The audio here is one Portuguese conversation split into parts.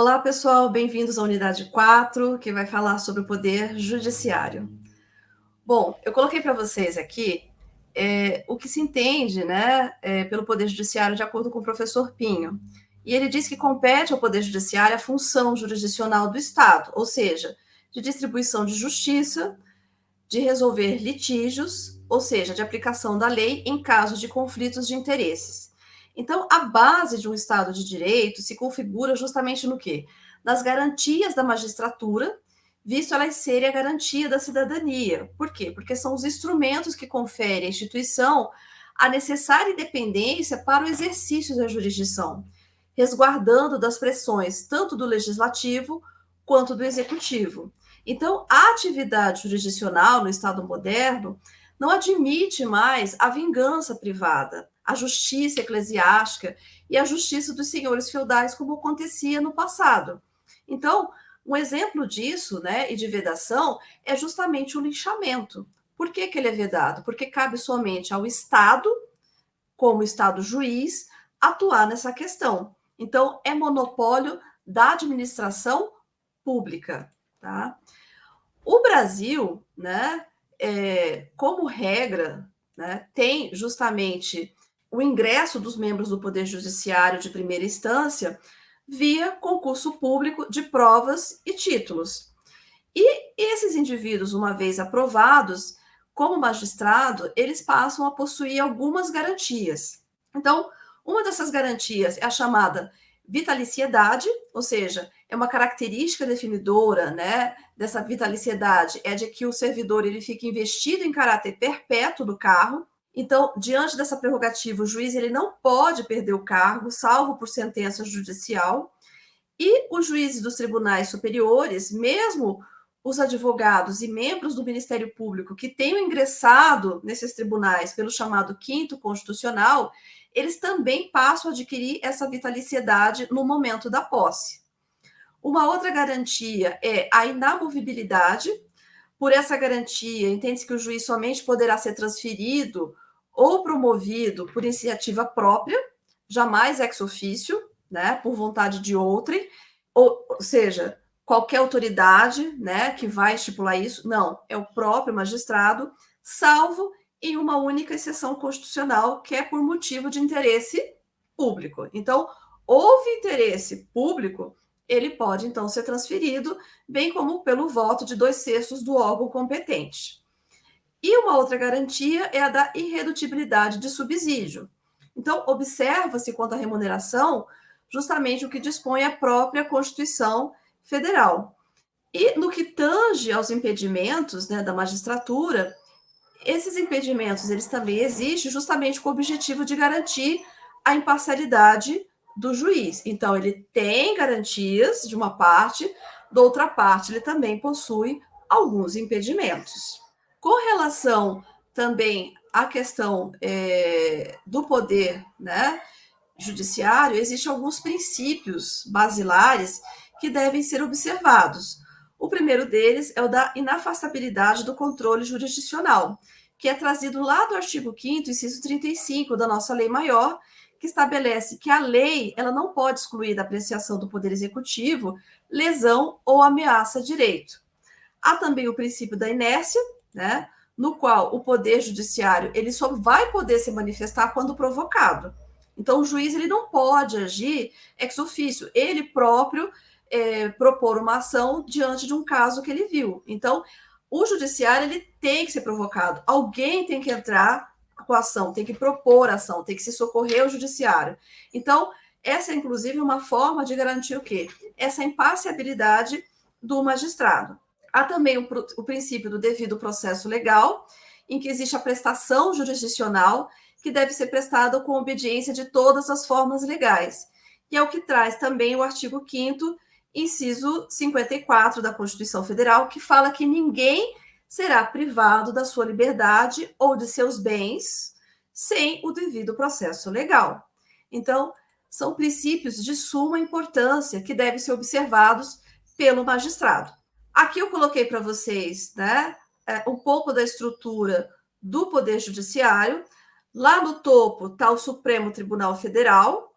Olá, pessoal, bem-vindos à unidade 4, que vai falar sobre o poder judiciário. Bom, eu coloquei para vocês aqui é, o que se entende né, é, pelo poder judiciário de acordo com o professor Pinho. E ele diz que compete ao poder judiciário a função jurisdicional do Estado, ou seja, de distribuição de justiça, de resolver litígios, ou seja, de aplicação da lei em casos de conflitos de interesses. Então, a base de um Estado de Direito se configura justamente no quê? Nas garantias da magistratura visto elas serem a garantia da cidadania. Por quê? Porque são os instrumentos que conferem à instituição a necessária independência para o exercício da jurisdição, resguardando das pressões tanto do legislativo quanto do executivo. Então, a atividade jurisdicional no Estado moderno não admite mais a vingança privada, a justiça eclesiástica e a justiça dos senhores feudais, como acontecia no passado. Então, um exemplo disso, né, e de vedação, é justamente o linchamento. Por que, que ele é vedado? Porque cabe somente ao Estado, como Estado juiz, atuar nessa questão. Então, é monopólio da administração pública. Tá? O Brasil, né, é, como regra, né, tem justamente o ingresso dos membros do Poder Judiciário de primeira instância via concurso público de provas e títulos. E esses indivíduos, uma vez aprovados como magistrado, eles passam a possuir algumas garantias. Então, uma dessas garantias é a chamada vitaliciedade, ou seja, é uma característica definidora, né, dessa vitaliciedade é de que o servidor ele fica investido em caráter perpétuo do cargo, então, diante dessa prerrogativa, o juiz ele não pode perder o cargo, salvo por sentença judicial, e os juízes dos tribunais superiores, mesmo os advogados e membros do Ministério Público que tenham ingressado nesses tribunais pelo chamado quinto constitucional, eles também passam a adquirir essa vitaliciedade no momento da posse. Uma outra garantia é a inamovibilidade, por essa garantia, entende-se que o juiz somente poderá ser transferido ou promovido por iniciativa própria, jamais ex ofício, né, por vontade de outrem, ou, ou seja, qualquer autoridade, né, que vai estipular isso, não, é o próprio magistrado, salvo em uma única exceção constitucional, que é por motivo de interesse público. Então, houve interesse público, ele pode então ser transferido, bem como pelo voto de dois terços do órgão competente. E uma outra garantia é a da irredutibilidade de subsídio. Então, observa-se quanto à remuneração justamente o que dispõe a própria Constituição Federal. E no que tange aos impedimentos né, da magistratura, esses impedimentos eles também existem justamente com o objetivo de garantir a imparcialidade do juiz. Então, ele tem garantias de uma parte, da outra parte, ele também possui alguns impedimentos. Com relação também à questão é, do poder né, judiciário, existem alguns princípios basilares que devem ser observados. O primeiro deles é o da inafastabilidade do controle jurisdicional, que é trazido lá do artigo 5º, inciso 35 da nossa lei maior, que estabelece que a lei ela não pode excluir da apreciação do Poder Executivo lesão ou ameaça a direito. Há também o princípio da inércia, né, no qual o Poder Judiciário ele só vai poder se manifestar quando provocado. Então, o juiz ele não pode agir ex ofício, ele próprio é, propor uma ação diante de um caso que ele viu. Então, o judiciário ele tem que ser provocado, alguém tem que entrar com a ação, tem que propor a ação, tem que se socorrer ao judiciário. Então, essa é inclusive uma forma de garantir o quê? Essa imparcialidade do magistrado. Há também o, o princípio do devido processo legal, em que existe a prestação jurisdicional que deve ser prestada com obediência de todas as formas legais. E é o que traz também o artigo 5 inciso 54 da Constituição Federal, que fala que ninguém será privado da sua liberdade ou de seus bens sem o devido processo legal. Então, são princípios de suma importância que devem ser observados pelo magistrado. Aqui eu coloquei para vocês né, é, um pouco da estrutura do Poder Judiciário. Lá no topo está o Supremo Tribunal Federal,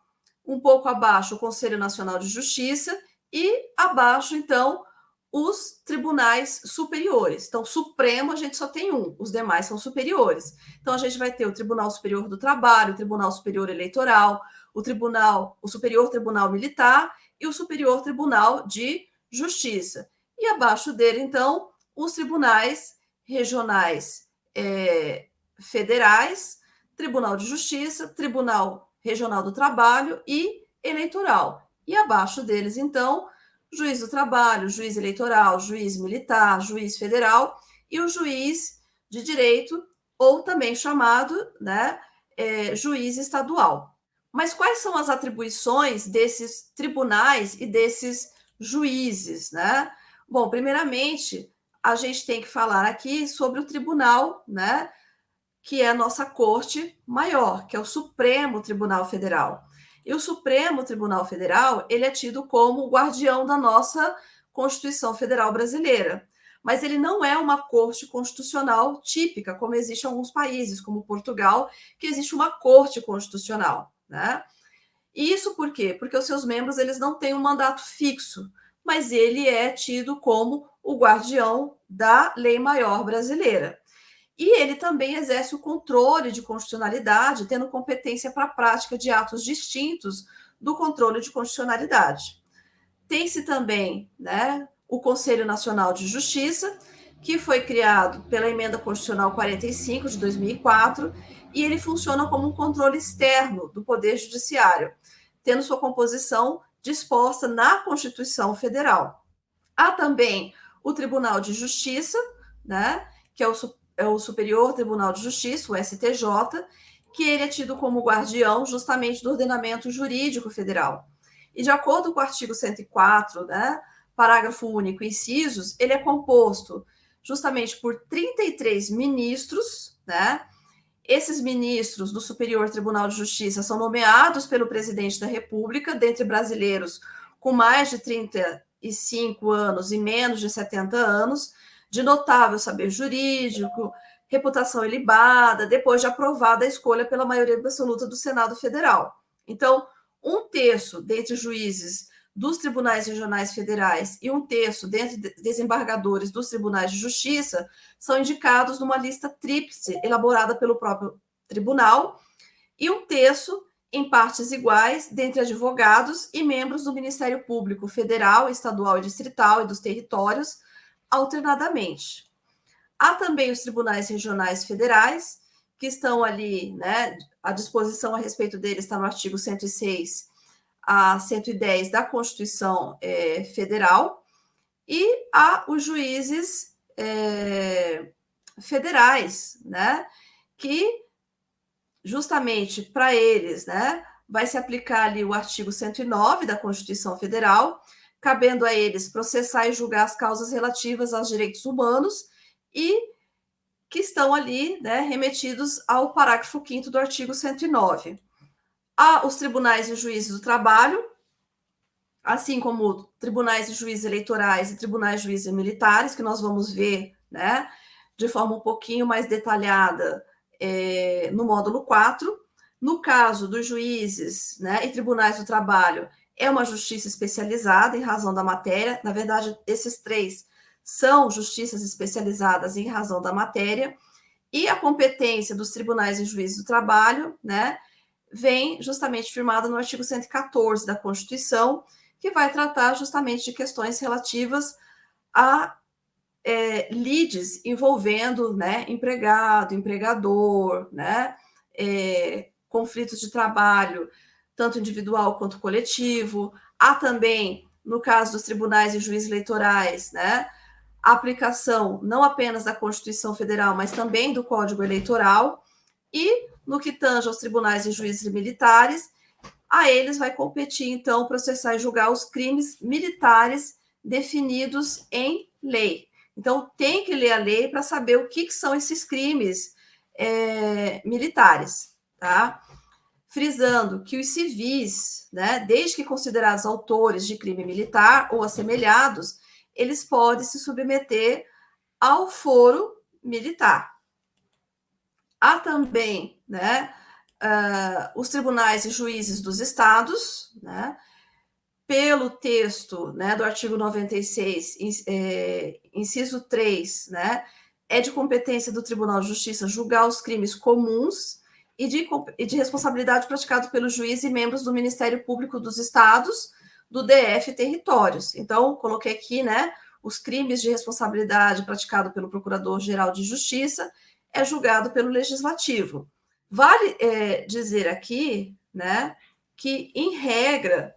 um pouco abaixo o Conselho Nacional de Justiça e abaixo, então, os tribunais superiores. Então, Supremo a gente só tem um, os demais são superiores. Então, a gente vai ter o Tribunal Superior do Trabalho, o Tribunal Superior Eleitoral, o Tribunal, o Superior Tribunal Militar e o Superior Tribunal de Justiça. E abaixo dele, então, os tribunais regionais é, federais, Tribunal de Justiça, Tribunal Regional do Trabalho e Eleitoral. E abaixo deles, então, juiz do trabalho, juiz eleitoral, juiz militar, juiz federal e o juiz de direito, ou também chamado né, é, juiz estadual. Mas quais são as atribuições desses tribunais e desses juízes? Né? Bom, primeiramente, a gente tem que falar aqui sobre o tribunal, né, que é a nossa corte maior, que é o Supremo Tribunal Federal. E o Supremo Tribunal Federal, ele é tido como o guardião da nossa Constituição Federal Brasileira. Mas ele não é uma corte constitucional típica, como existe em alguns países, como Portugal, que existe uma corte constitucional, né? E isso por quê? Porque os seus membros eles não têm um mandato fixo, mas ele é tido como o guardião da lei maior brasileira. E ele também exerce o controle de constitucionalidade, tendo competência para a prática de atos distintos do controle de constitucionalidade. Tem-se também né, o Conselho Nacional de Justiça, que foi criado pela Emenda Constitucional 45 de 2004, e ele funciona como um controle externo do Poder Judiciário, tendo sua composição disposta na Constituição Federal. Há também o Tribunal de Justiça, né, que é o é o Superior Tribunal de Justiça, o STJ, que ele é tido como guardião justamente do ordenamento jurídico federal. E de acordo com o artigo 104, né, parágrafo único, incisos, ele é composto justamente por 33 ministros, né? Esses ministros do Superior Tribunal de Justiça são nomeados pelo presidente da República, dentre brasileiros com mais de 35 anos e menos de 70 anos, de notável saber jurídico, reputação ilibada, depois de aprovada a escolha pela maioria absoluta do Senado Federal. Então, um terço dentre juízes dos tribunais regionais federais e um terço dentre desembargadores dos tribunais de justiça são indicados numa lista tríplice elaborada pelo próprio tribunal e um terço em partes iguais dentre advogados e membros do Ministério Público Federal, Estadual e Distrital e dos territórios, alternadamente. Há também os tribunais regionais federais, que estão ali, né, a disposição a respeito deles está no artigo 106 a 110 da Constituição é, Federal, e há os juízes é, federais, né, que justamente para eles, né, vai se aplicar ali o artigo 109 da Constituição Federal, cabendo a eles processar e julgar as causas relativas aos direitos humanos e que estão ali né, remetidos ao parágrafo 5 do artigo 109. Os tribunais e juízes do trabalho, assim como tribunais e juízes eleitorais e tribunais e juízes militares, que nós vamos ver né, de forma um pouquinho mais detalhada é, no módulo 4. No caso dos juízes né, e tribunais do trabalho, é uma justiça especializada em razão da matéria. Na verdade, esses três são justiças especializadas em razão da matéria. E a competência dos tribunais e juízes do trabalho, né, vem justamente firmada no artigo 114 da Constituição, que vai tratar justamente de questões relativas a é, lides envolvendo né, empregado, empregador, né, é, conflitos de trabalho, tanto individual quanto coletivo. Há também, no caso dos tribunais e juízes eleitorais, né, a aplicação não apenas da Constituição Federal, mas também do Código Eleitoral. E, no que tange aos tribunais e juízes militares, a eles vai competir, então, processar e julgar os crimes militares definidos em lei. Então, tem que ler a lei para saber o que, que, são esses crimes é, militares, tá? frisando que os civis, né, desde que considerados autores de crime militar ou assemelhados, eles podem se submeter ao foro militar. Há também né, uh, os tribunais e juízes dos estados, né, pelo texto né, do artigo 96, é, inciso 3, né, é de competência do Tribunal de Justiça julgar os crimes comuns e de, e de responsabilidade praticado pelo juiz e membros do Ministério Público dos Estados, do DF Territórios. Então, coloquei aqui, né, os crimes de responsabilidade praticado pelo Procurador-Geral de Justiça é julgado pelo Legislativo. Vale é, dizer aqui, né, que, em regra,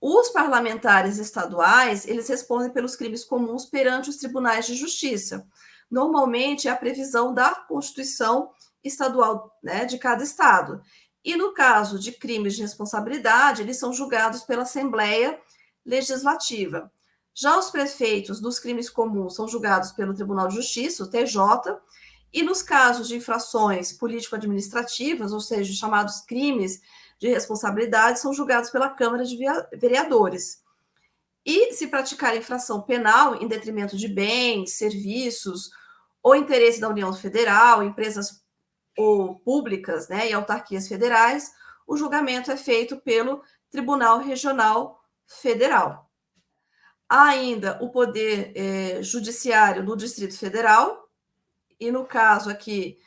os parlamentares estaduais, eles respondem pelos crimes comuns perante os tribunais de justiça. Normalmente é a previsão da Constituição estadual né, de cada estado. E no caso de crimes de responsabilidade, eles são julgados pela Assembleia Legislativa. Já os prefeitos dos crimes comuns são julgados pelo Tribunal de Justiça, o TJ, e nos casos de infrações político-administrativas, ou seja, chamados crimes de responsabilidade são julgados pela Câmara de Vereadores. E se praticar infração penal em detrimento de bens, serviços ou interesse da União Federal, empresas ou públicas, né, e autarquias federais, o julgamento é feito pelo Tribunal Regional Federal. Há ainda o poder eh, judiciário no Distrito Federal, e no caso aqui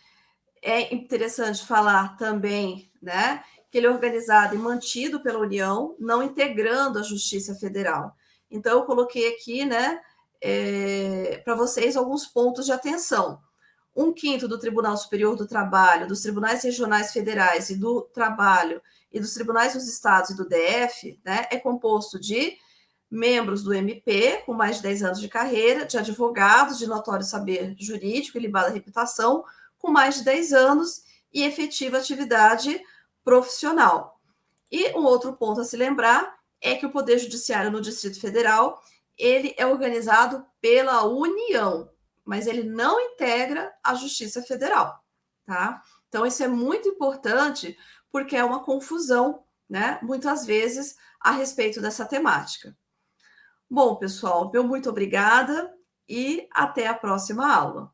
é interessante falar também, né, que ele é organizado e mantido pela União, não integrando a Justiça Federal. Então, eu coloquei aqui, né, é, para vocês alguns pontos de atenção. Um quinto do Tribunal Superior do Trabalho, dos tribunais regionais federais e do trabalho e dos tribunais dos estados e do DF, né, é composto de membros do MP, com mais de 10 anos de carreira, de advogados de notório saber jurídico e libada reputação, com mais de 10 anos e efetiva atividade profissional. E um outro ponto a se lembrar é que o Poder Judiciário no Distrito Federal ele é organizado pela União, mas ele não integra a Justiça Federal, tá? Então isso é muito importante porque é uma confusão, né? Muitas vezes a respeito dessa temática. Bom, pessoal, meu muito obrigada e até a próxima aula.